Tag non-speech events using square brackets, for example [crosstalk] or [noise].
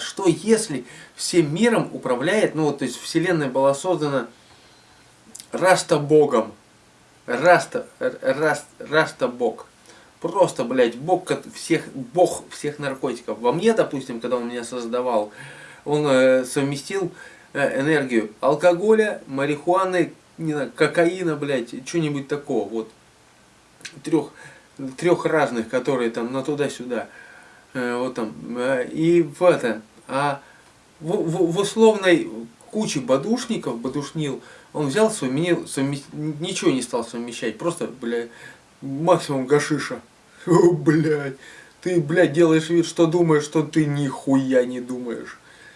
Что если всем миром управляет, ну вот, то есть Вселенная была создана Раста Богом. Раста, Раст, Раста Бог. Просто, блядь, Бог всех, Бог всех наркотиков. Во мне, допустим, когда он меня создавал, он э, совместил э, энергию алкоголя, марихуаны, не знаю, кокаина, блядь, что-нибудь такого. Вот. Трех, трех разных, которые там на туда-сюда. Э, вот там, э, и в это, а в, в, в условной куче бадушников, бадушнил, он взял, совместил, совместил, ничего не стал совмещать, просто, блядь, максимум гашиша. О, [laughs] блядь, ты, блядь, делаешь вид, что думаешь, что ты нихуя не думаешь.